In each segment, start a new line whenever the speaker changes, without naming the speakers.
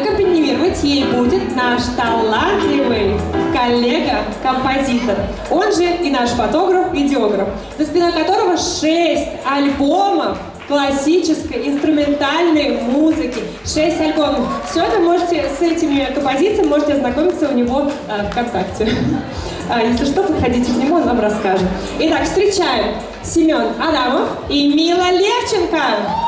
Аккомпанировать ей будет наш талантливый коллега-композитор, он же и наш фотограф-видеограф, за спиной которого шесть альбомов классической, инструментальной музыки. Шесть альбомов. Все это можете с этими композициями можете ознакомиться у него э, ВКонтакте. А, если что, подходите к нему, он вам расскажет. Итак, встречаем Семен Адамов и Мила Левченко.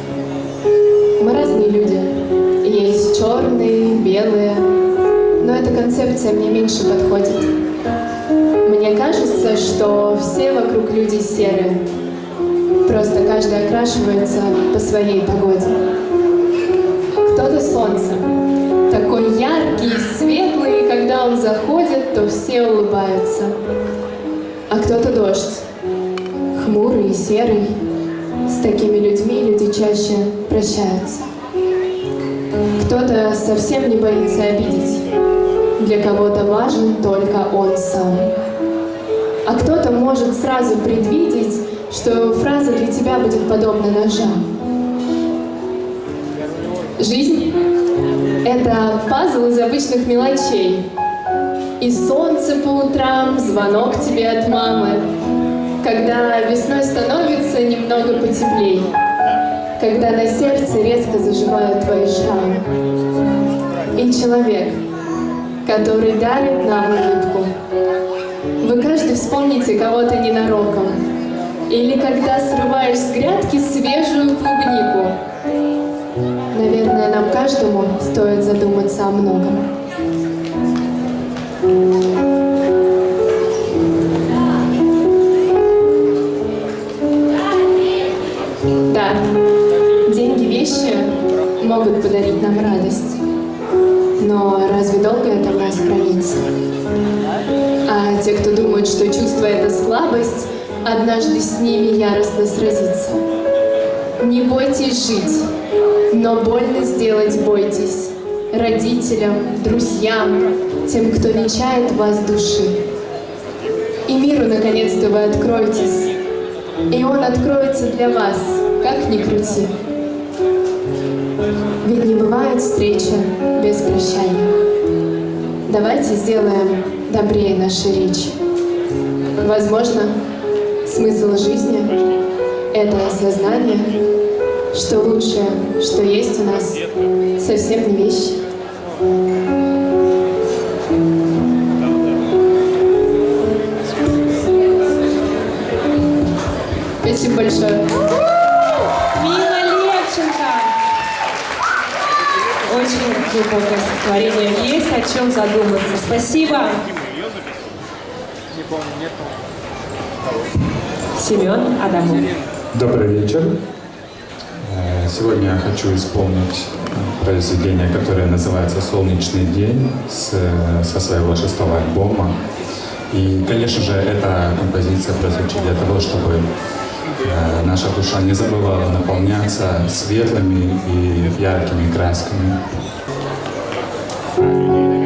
Мы разные люди. Есть черные, белые. Но эта концепция мне меньше подходит. Мне кажется, что все вокруг люди серые. Просто каждый окрашивается по своей погоде. Кто-то солнце. Такой яркий, светлый, и когда он заходит, то все улыбаются. А кто-то дождь. Хмурый, серый, с такими людьми люди чаще прощаются. Кто-то совсем не боится обидеть. Для кого-то важен только он сам. А кто-то может сразу предвидеть, что фраза для тебя будет подобна ножам. Жизнь — это пазл из обычных мелочей. И солнце по утрам, звонок тебе от мамы, который дарит нам улыбку. Вы каждый вспомните кого-то ненароком. Или когда срываешь с грядки свежую клубнику. Наверное, нам каждому стоит задуматься о многом. Могут подарить нам радость. Но разве долго это в нас хранится? А те, кто думают, что чувство — это слабость, однажды с ними яростно сразиться. Не бойтесь жить, но больно сделать бойтесь. Родителям, друзьям, тем, кто венчает вас души. И миру, наконец-то, вы откроетесь. И он откроется для вас, как ни крути. Ведь не бывает встречи без прощания. Давайте сделаем добрее наши речи. Возможно, смысл жизни — это осознание, что лучшее, что есть у нас, совсем не вещи. Спасибо большое.
Глубокое стихотворение. Есть о чем задуматься. Спасибо. Семен Адамов.
Добрый вечер. Э, сегодня я хочу исполнить произведение, которое называется «Солнечный день» с, со своего шестого альбома. И, конечно же, эта композиция прозвучит для того, чтобы э, наша душа не забывала наполняться светлыми и яркими красками. Thank you.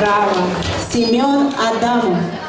право Семен Адамов.